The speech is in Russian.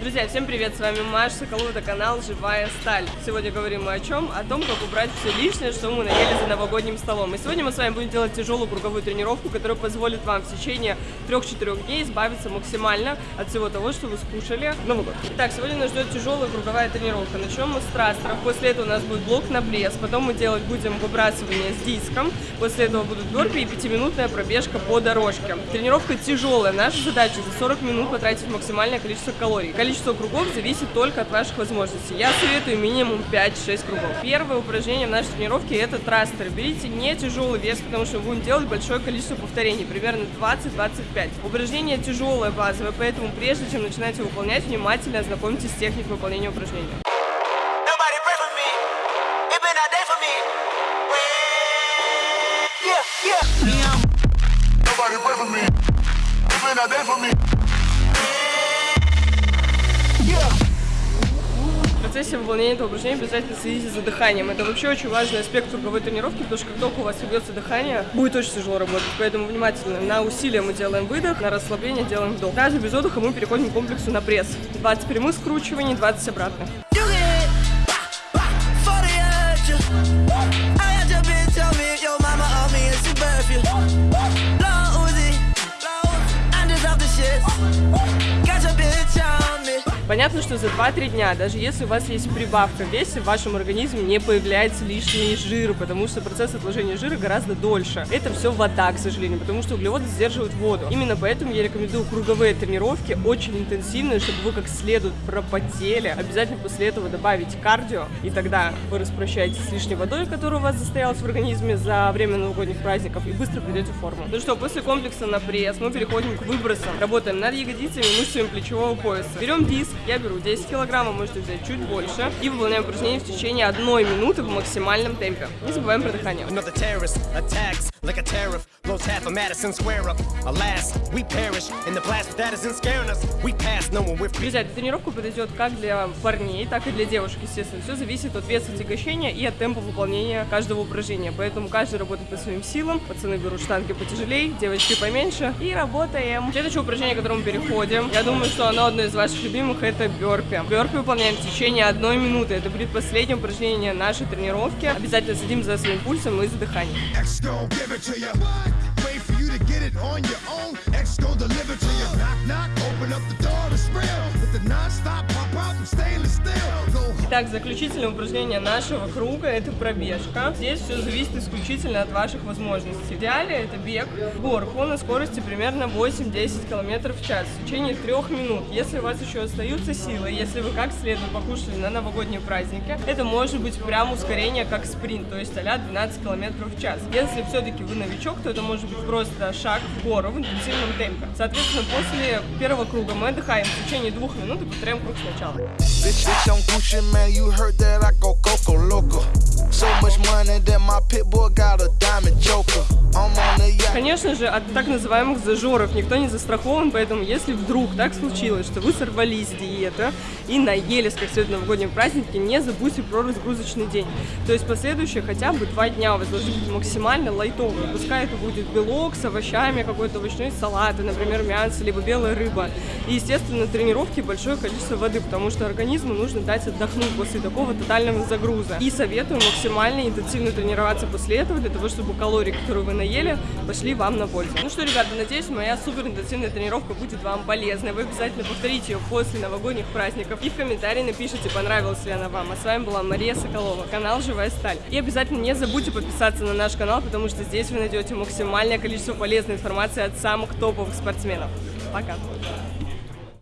Друзья, всем привет, с вами Маша Соколова, это канал Живая Сталь. Сегодня говорим мы о чем? О том, как убрать все лишнее, что мы наели за новогодним столом. И сегодня мы с вами будем делать тяжелую круговую тренировку, которая позволит вам в течение 3-4 дней избавиться максимально от всего того, что вы скушали в Новый год. Итак, сегодня нас ждет тяжелая круговая тренировка. Начнем мы с трастеров, после этого у нас будет блок на пресс, потом мы делать будем выбрасывание с диском, после этого будут бёрпи и 5-минутная пробежка по дорожке. Тренировка тяжелая, наша задача за 40 минут потратить максимальное количество калорий количество кругов зависит только от ваших возможностей. Я советую минимум 5-6 кругов. Первое упражнение в нашей тренировке это трастер. Берите не тяжелый вес, потому что мы будем делать большое количество повторений, примерно 20-25. Упражнение тяжелое, базовое, поэтому прежде чем начинаете выполнять, внимательно ознакомьтесь с техникой выполнения упражнения. Nobody pray for me. It's been a day for me. Процессе выполнения этого упражнения обязательно следите за дыханием. Это вообще очень важный аспект круговой тренировки, потому что как только у вас ведется дыхание, будет очень тяжело работать. Поэтому внимательно. На усилие мы делаем выдох, на расслабление делаем вдох. Даже без отдыха мы переходим к комплексу на пресс. 20 прямых скручиваний, 20 обратных. Понятно, что за 2-3 дня, даже если у вас есть прибавка в весе, в вашем организме не появляется лишний жир, потому что процесс отложения жира гораздо дольше. Это все вода, к сожалению, потому что углеводы сдерживают воду. Именно поэтому я рекомендую круговые тренировки, очень интенсивные, чтобы вы как следует пропотели. Обязательно после этого добавить кардио, и тогда вы распрощаетесь с лишней водой, которая у вас застоялась в организме за время новогодних праздников, и быстро придете в форму. Ну что, после комплекса на пресс мы переходим к выбросам. Работаем над ягодицами, мышцами плечевого пояса. Берем диск, я беру 10 килограммов, можете взять чуть больше. И выполняем упражнение в течение одной минуты в максимальном темпе. Не забываем про дыхание. like a tariff, blows half of Madison Square up. Alas, we perish in the blast that isn't scaring us. We pass no one with... Друзья, тренировка подойдет как для парней, так и для девушек, естественно. Все зависит от веса отягощения и от темпа выполнения каждого упражнения. Поэтому каждый работает по своим силам. Пацаны берут штанги потяжелее, девочки поменьше. И работаем. Следующее упражнение, к которому переходим. Я думаю, что оно одно из ваших любимых, это бёрпи. Бёрпи выполняем в течение одной минуты. Это будет последнее упражнение нашей тренировки. Обязательно следим за своим пульсом и за дыханием. Knock, knock, open up the door, Итак, заключительное упражнение нашего круга – это пробежка. Здесь все зависит исключительно от ваших возможностей. В идеале это бег горку на скорости примерно 8-10 км в час в течение трех минут. Если у вас еще остаются силы, если вы как следует покушали на новогодние праздники, это может быть прям ускорение как спринт, то есть а 12 км в час. Если все-таки вы новичок, то это может быть просто шаг в гору в интенсивном темпе. Соответственно, после первого круга мы отдыхаем в течение двух минут и повторяем круг сначала. Man, you heard that I go Coco Loco. So much money that my pit boy got a diamond joker. Конечно же, от так называемых зажоров никто не застрахован, поэтому если вдруг так случилось, что вы сорвались с диеты и наелись как следует новогодние праздники, не забудьте про разгрузочный день. То есть последующие хотя бы два дня у вас должны быть максимально лайтовые. Пускай это будет белок с овощами, какой-то овощной салат, например, мясо, либо белая рыба. И, естественно, тренировки большое количество воды, потому что организму нужно дать отдохнуть после такого тотального загруза. И советую максимально интенсивно тренироваться после этого, для того, чтобы калории, которые вы наели, пошли вам на пользу. Ну что, ребята, надеюсь, моя супер интенсивная тренировка будет вам полезной. Вы обязательно повторите ее после новогодних праздников. И в комментарии напишите, понравилась ли она вам. А с вами была Мария Соколова, канал Живая Сталь. И обязательно не забудьте подписаться на наш канал, потому что здесь вы найдете максимальное количество полезной информации от самых топовых спортсменов. Пока!